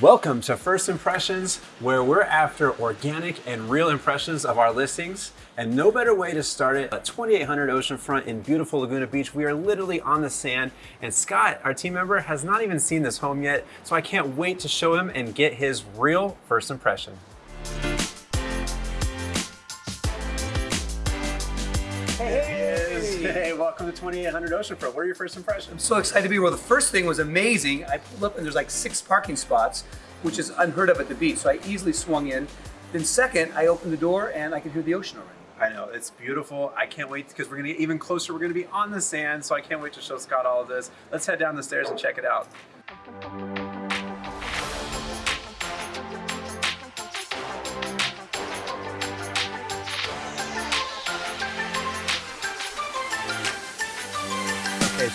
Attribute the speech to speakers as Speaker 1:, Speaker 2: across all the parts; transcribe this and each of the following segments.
Speaker 1: Welcome to First Impressions, where we're after organic and real impressions of our listings. And no better way to start it at 2800 Oceanfront in beautiful Laguna Beach. We are literally on the sand. And Scott, our team member, has not even seen this home yet. So I can't wait to show him and get his real first impression. Hey, hey, welcome to 2800 Oceanfront. What are your first impressions?
Speaker 2: I'm so excited to be here. Well, the first thing was amazing. I pulled up and there's like six parking spots, which is unheard of at the beach. So I easily swung in. Then second, I opened the door and I could hear the ocean already.
Speaker 1: I know, it's beautiful. I can't wait because we're gonna get even closer. We're gonna be on the sand, so I can't wait to show Scott all of this. Let's head down the stairs and check it out.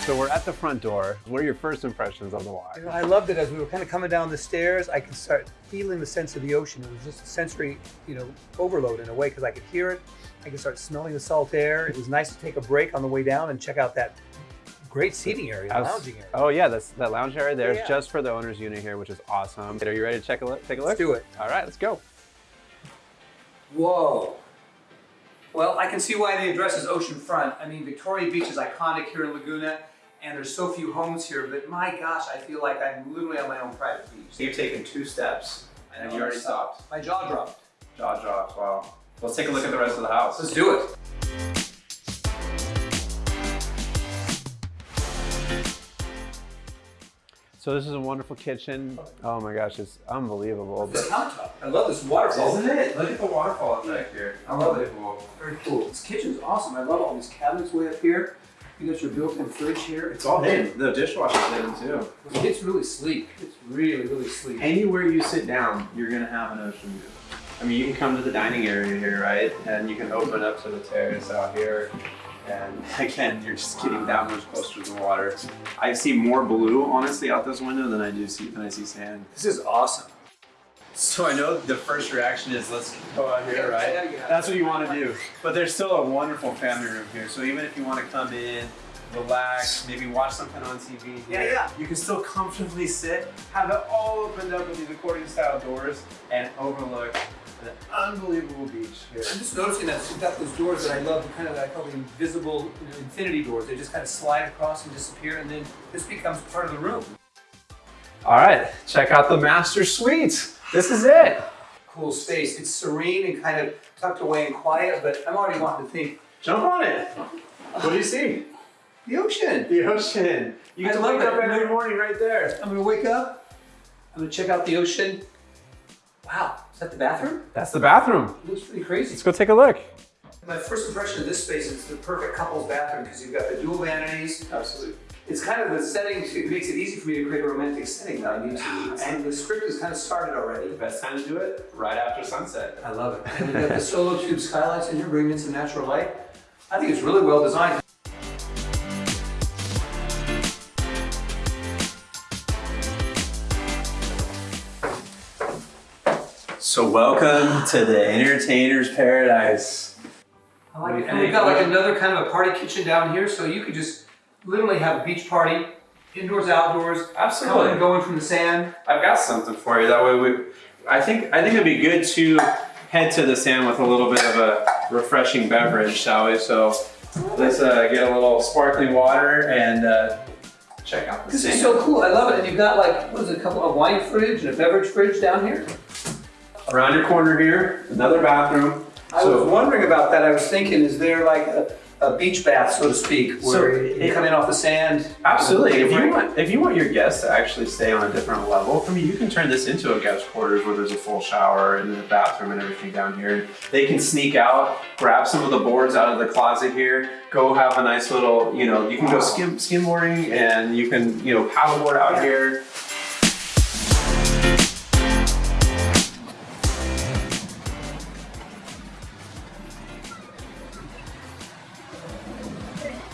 Speaker 1: So we're at the front door. What are your first impressions of the water?
Speaker 2: I loved it as we were kind of coming down the stairs. I could start feeling the sense of the ocean. It was just a sensory, you know, overload in a way because I could hear it. I could start smelling the salt air. It was nice to take a break on the way down and check out that great seating area,
Speaker 1: House-
Speaker 2: lounging area.
Speaker 1: Oh yeah, that's that lounge area there is
Speaker 2: Yeah.
Speaker 1: just for the owner's unit here, which is awesome. Are you ready to check a look? Take a look.
Speaker 2: Let's do it.
Speaker 1: All right, let's go.
Speaker 2: Whoa. Well, I can see why the address is oceanfront. I mean, Victoria Beach is iconic here in Laguna, and there's so few homes here, but my gosh, I feel like I'm literally on my own private beach.
Speaker 1: You've taken two steps and you already stopped.
Speaker 2: My jaw dropped.
Speaker 1: Jaw dropped, Wow. Let's take a look at the rest of the house.
Speaker 2: Let's do it.
Speaker 1: So this is a wonderful kitchen. Oh my gosh, it's unbelievable.
Speaker 2: This countertop. I love this waterfall.
Speaker 1: Isn't it? Look at the waterfall effect here.
Speaker 2: I love it. Very cool. This kitchen's awesome. I love all these cabinets way up here. You got your built-in fridge here.
Speaker 1: It's all hidden. The dishwasher's hidden too.
Speaker 2: It's really sleek. It's really, really sleek.
Speaker 1: Anywhere you sit down, you're gonna have an ocean view. I mean, you can come to the dining area here, right? And you can open up to the terrace out here. And again, you're just getting that much closer to the water. I see more blue, honestly, out this window than I do see than I see sand.
Speaker 2: This is awesome.
Speaker 1: So I know the first reaction is let's go out here, right?
Speaker 2: yeah, yeah.
Speaker 1: That's what you want to do. But there's still a wonderful family room here. So even if you want to come in, relax, maybe watch something on TV,
Speaker 2: Yeah,
Speaker 1: here,
Speaker 2: yeah.
Speaker 1: you can still comfortably sit, have it all opened up with these accordion style doors, and overlook an unbelievable beach here.
Speaker 2: I'm just noticing that you've got those doors that I love, the kind of I call the invisible you know, infinity doors. They just kind of slide across and disappear, and then this becomes part of the room.
Speaker 1: All right, check out the master suite. This is it.
Speaker 2: Cool space. It's serene and kind of tucked away and quiet, but I'm already wanting to think
Speaker 1: Jump on it. What do you see?
Speaker 2: the ocean.
Speaker 1: The ocean. You can wake up every morning right there.
Speaker 2: I'm gonna wake up. I'm gonna check out the ocean. Wow, is that the bathroom?
Speaker 1: That's the bathroom.
Speaker 2: It looks pretty crazy.
Speaker 1: Let's go take a look.
Speaker 2: My first impression of this space is the perfect couple's bathroom because you've got the dual vanities.
Speaker 1: Absolutely.
Speaker 2: It's kind of the setting, it makes it easy for me to create a romantic setting that I need to. And the script is kind of started already.
Speaker 1: Best time to do it right after sunset.
Speaker 2: I love it. And you've got the Solatube skylights in here, bringing in some natural light. I think it's really well designed.
Speaker 1: So welcome to the entertainer's paradise.
Speaker 2: I like it. And we've got like another kind of a party kitchen down here, so you could just literally have a beach party, indoors, outdoors, coming and going from the sand.
Speaker 1: I've got something for you. That way we, I think, I think it'd be good to head to the sand with a little bit of a refreshing beverage, shall we? So let's uh, get a little sparkling water and uh, check out the
Speaker 2: This
Speaker 1: sand.
Speaker 2: is so cool. I love it. And you've got like, what is it, a couple of wine fridge and a beverage fridge down here.
Speaker 1: Around your corner here, another bathroom.
Speaker 2: I was wondering about that. I was thinking, is there like a, a beach bath, so to speak,
Speaker 1: So
Speaker 2: where you
Speaker 1: it-
Speaker 2: come in off the sand?
Speaker 1: Absolutely. If you want, if you want your guests to actually stay on a different level, I mean, you can turn this into a guest quarters where there's a full shower and a bathroom and everything down here. They can sneak out, grab some of the boards out of the closet here, go have a nice little, you know, you can go skim skimboarding and you can, you know, paddleboard out
Speaker 2: Yeah.
Speaker 1: here.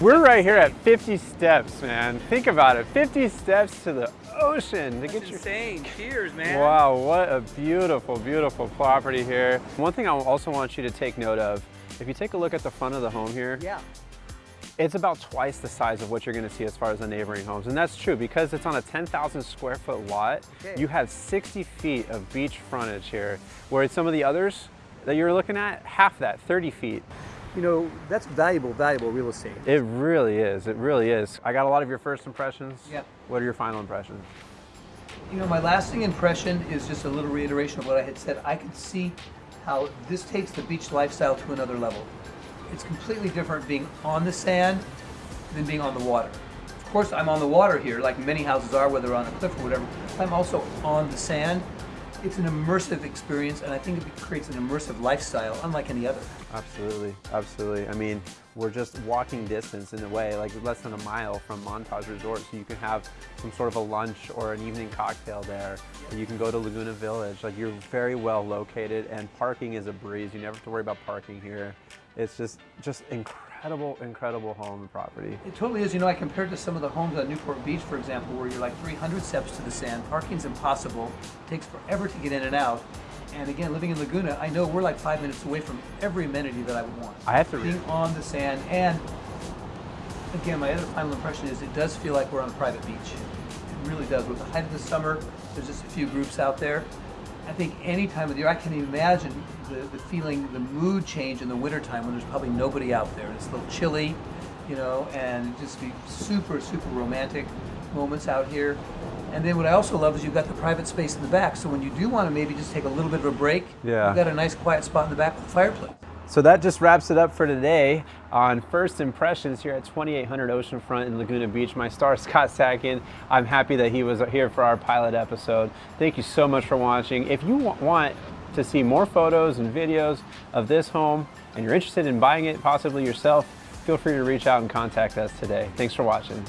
Speaker 1: We're right here at 50 steps, man. Think about it, 50 steps to the ocean to get your
Speaker 2: insane. Cheers, man.
Speaker 1: Wow, what a beautiful, beautiful property here. One thing I also want you to take note of, if you take a look at the front of the home here,
Speaker 2: Yeah.
Speaker 1: It's about twice the size of what you're gonna see as far as the neighboring homes. And that's true because it's on a 10,000 square foot lot.
Speaker 2: Okay.
Speaker 1: You have 60 feet of beach frontage here, whereas some of the others that you're looking at, half that, 30 feet.
Speaker 2: You know, that's valuable, valuable real estate.
Speaker 1: It really is, it really is. I got a lot of your first impressions.
Speaker 2: Yep.
Speaker 1: What are your final impressions?
Speaker 2: You know, my lasting impression is just a little reiteration of what I had said. I could see how this takes the beach lifestyle to another level. It's completely different being on the sand than being on the water. Of course, I'm on the water here, like many houses are, whether on a cliff or whatever. I'm also on the sand. It's an immersive experience, and I think it creates an immersive lifestyle, unlike any other.
Speaker 1: Absolutely, absolutely. I mean, we're just walking distance in a way, like less than a mile from Montage Resort, so you can have some sort of a lunch or an evening cocktail there. You can go to Laguna Village. Like you're very well located, and parking is a breeze. You never have to worry about parking here. It's just, just incredible, incredible incredible home and property.
Speaker 2: It totally is. You know, I compared to some of the homes on Newport Beach, for example, where you're like 300 steps to the sand. Parking's impossible. It takes forever to get in and out. And again, living in Laguna, I know we're like five minutes away from every amenity that I would want.
Speaker 1: I have to
Speaker 2: Being on the sand, and again, my other final impression is it does feel like we're on a private beach. It really does. With the height of the summer, there's just a few groups out there. I think any time of the year, I can imagine the, the feeling, the mood change in the wintertime when there's probably nobody out there. It's a little chilly, you know, and just be super, super romantic moments out here. And then what I also love is you've got the private space in the back. So when you do want to maybe just take a little bit of a break,
Speaker 1: Yeah.
Speaker 2: you've got a nice quiet spot in the back with a fireplace.
Speaker 1: So that just wraps it up for today on First Impressions here at 2800 Oceanfront in Laguna Beach. My star, Scott Sacken. I'm happy that he was here for our pilot episode. Thank you so much for watching. If you want to see more photos and videos of this home and you're interested in buying it possibly yourself, feel free to reach out and contact us today. Thanks for watching.